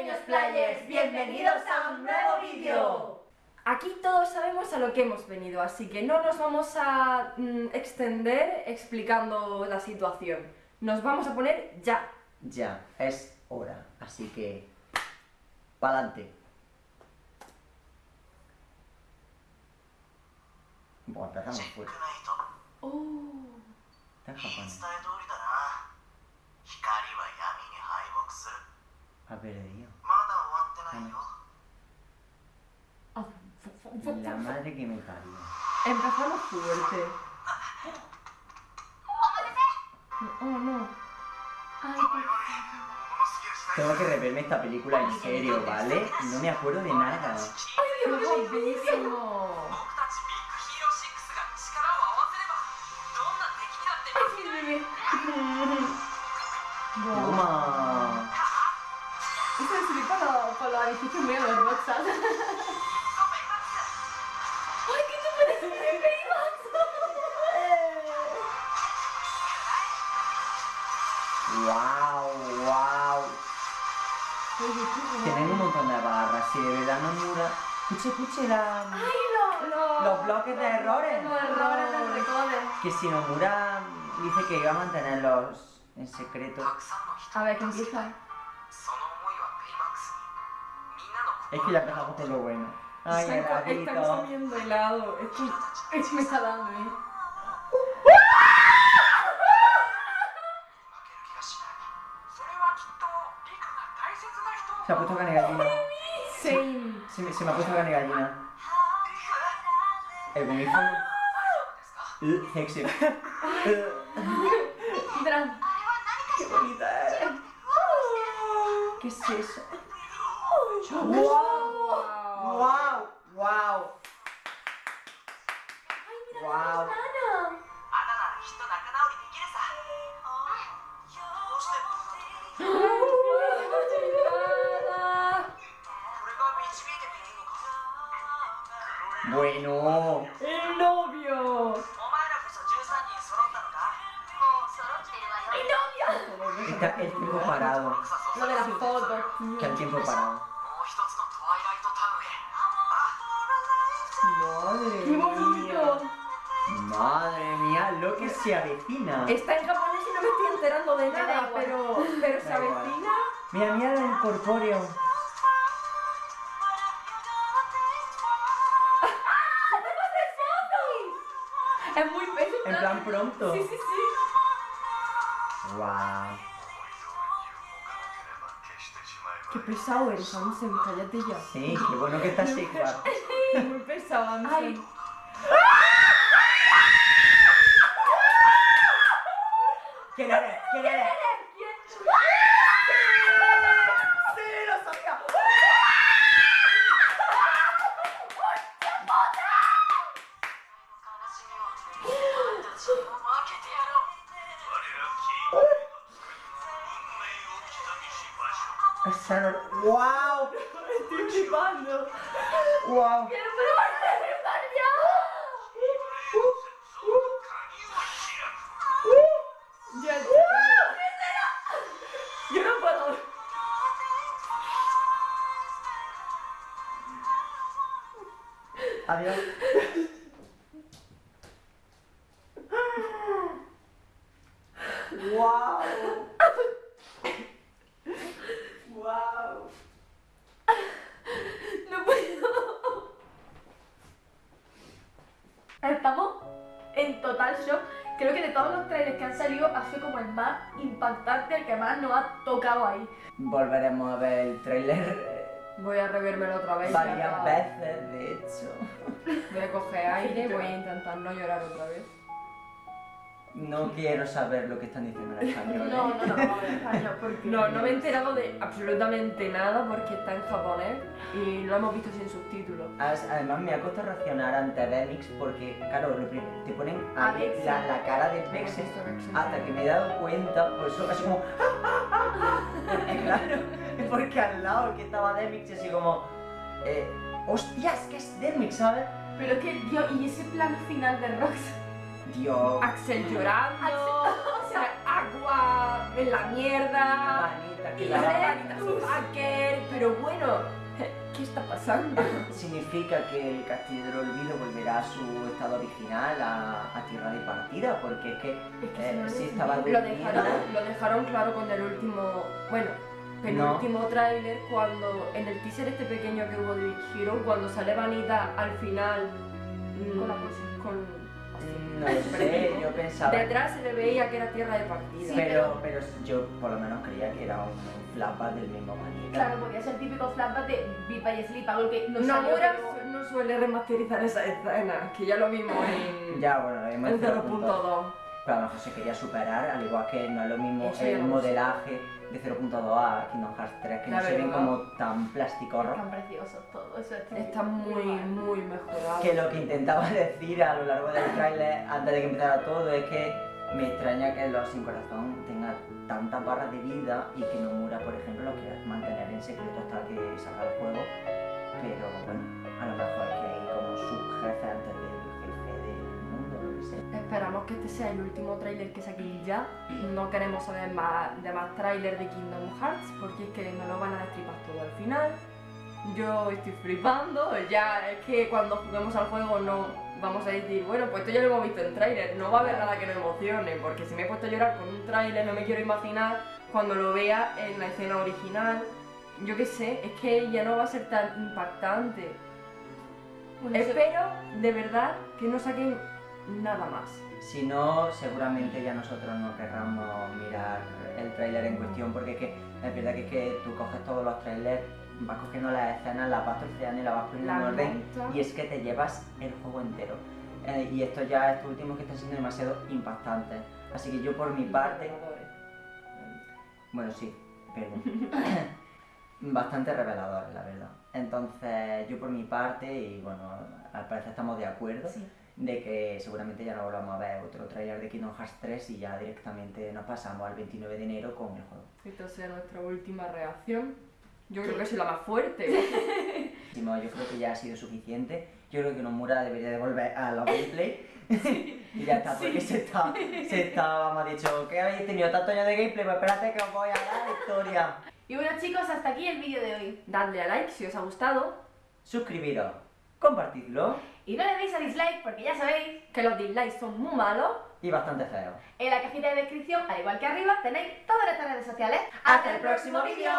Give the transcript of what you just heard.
pequeños players, bienvenidos a un nuevo vídeo. Aquí todos sabemos a lo que hemos venido, así que no nos vamos a mm, extender explicando la situación. Nos vamos a poner ya. Ya, es hora, así que... ¡Pa'lante! Bueno, empezamos pues. Oh. Ha perdido. La madre que me parió. Empezamos fuerte. Oh, no. Tengo que reverme esta película en serio, ¿vale? No me acuerdo de nada. ¡Ay, Dios mío! bellísimo! ¡Ay sbozzata. Wow, wow. Tienen un montón de barras, si le dan una mura. Escuche, escuche los bloques de errores. Los errores del recoder. Que si Nomura dice que iba a mantenerlos en secreto. A ver, ¿qué empieza? Es que ya empezamos con lo bueno. Ay, Están, están comiendo helado. Esto, esto me está dando, ¿eh? Se ha puesto carne gallina. Sí. Se, me, se me ha puesto carne gallina. El comienzo. Uh. Qué bonita eres. ¿Qué es eso? ¡Wow! ¡Wow! ¡Wow! ¡Wow! ¡Ay, mira wow. Bueno. El novio. El. Está el tiempo parado. Lo de la foto. Está el tiempo parado. Madre mía, lo que se avecina. Está en japonés y no me estoy enterando de da nada, pero, pero se avecina. Mira, mira el corpóreo. Es muy es En plan pronto. Sí, sí, sí. Wow. Qué pesado eres, Ansem, cállate ya. Sí, qué bueno que estás igual. Muy pesado, Ansem. Ay. ¿Quién eres? ¿Quién eres? ¡Sí! ¡Lo sabía! Esa no- ¡Wow! Estoy flipando. ¡Wow! Ya, Estamos en total shock. Creo que de todos los trailers que han salido ha sido como el más impactante, el que más nos ha tocado ahí. Volveremos a ver el trailer Voy a revérmelo otra vez. varias veces, de hecho. Voy a coger aire, voy a intentar no llorar otra vez. No quiero saber lo que están diciendo en español. ¿eh? No, no, no, vamos a ver español porque... No, no me he enterado de absolutamente nada porque está en japonés y lo hemos visto sin subtítulos. Además me ha costado reaccionar ante Demix porque, claro, lo te ponen A la, la cara de Vexen, hasta que me he dado cuenta, pues eso, así como... porque claro, porque al lado que estaba Demix así como... Eh, ¡Hostias, que es Demix, ¿sabes? Pero es que, Dios, y ese plano final de Rox. Dios... Axel llorando, o sea, agua en la mierda. Manita, que Y la- la pero bueno, ¿qué está pasando? Significa que el Castillo del Olvido volverá a su estado original, a, a tierra de partida, porque es que, Es que eh, no, no tiene estaba. Lo dejaron, lo dejaron claro con el último, bueno, penúltimo tráiler cuando en el teaser este pequeño que hubo de Hero, cuando sale Vanita al final mm, Con la pose. con- Mm, No lo sé, yo pensaba... detrás se le veía que era tierra de partida. Sí, pero, pero yo por lo menos creía que era un flashback del mismo Manita. Claro, podía ser típico flashback de Beat by Sleep, algo que no Nomura no suele remasterizar esa escena, que ya lo vimos en, Ya, bueno, en 0.2. Pero a lo mejor se quería superar, al igual que no es lo mismo Eso ya el lo modelaje de 0.2 a Kingdom Hearts 3, que La no se ven verdad. como tan plasticorros. Están preciosos todos, eso es Está muy, muy mejorado. Que lo que intentaba decir a lo largo del tráiler, antes de que empezara todo, es que me extraña que Los Sin Corazón tenga tantas barras de vida y que Nomura, por ejemplo, lo quiera mantener en secreto hasta que salga el juego. Pero bueno, Esperamos que este sea el último tráiler que saquen ya. No queremos saber más, de más tráiler de Kingdom Hearts porque es que nos lo van a destripar todo al final. Yo estoy flipando, ya es que cuando juguemos al juego no vamos a decir, bueno, pues esto ya lo hemos visto en tráiler, no va a haber nada que nos emocione, porque si me he puesto a llorar con un tráiler no me quiero imaginar cuando lo vea en la escena original. Yo qué sé, es que ya no va a ser tan impactante. Bueno, Espero de verdad que no saquen nada más. Si no, seguramente ya nosotros no querramos mirar el tráiler en cuestión, porque es que es verdad que, es que tú coges todos los trailers, vas cogiendo las escenas, las vas troceando y las vas poniendo en orden, y es que te llevas el juego entero. Eh, y esto ya, estos últimos que están siendo demasiado impactantes. Así que yo por mi parte, bueno, sí, perdón. Bastante revelador, la verdad. Entonces, yo por mi parte, y bueno, al parecer estamos de acuerdo, Sí. De que seguramente ya no volvamos a ver otro tráiler de Kingdom Hearts 3 y ya directamente nos pasamos al 29 de enero con el juego. Esta sea nuestra última reacción. Yo creo que soy la más fuerte. Yo creo que ya ha sido suficiente. Yo creo que Nomura debería de volver a los gameplay. y ya está, porque se está, se está, vamos, ha dicho que habéis tenido tantos años de gameplay, pues espérate que os voy a dar la historia. Y bueno chicos, hasta aquí el vídeo de hoy. Dadle a like si os ha gustado. Suscribiros, compartidlo Y no le deis a dislike porque ya sabéis, Que los dislikes son muy malos. y bastante feo. en la cajita de descripción, al igual que arriba, tenéis todas nuestras redes sociales. ¡Hasta el próximo vídeo!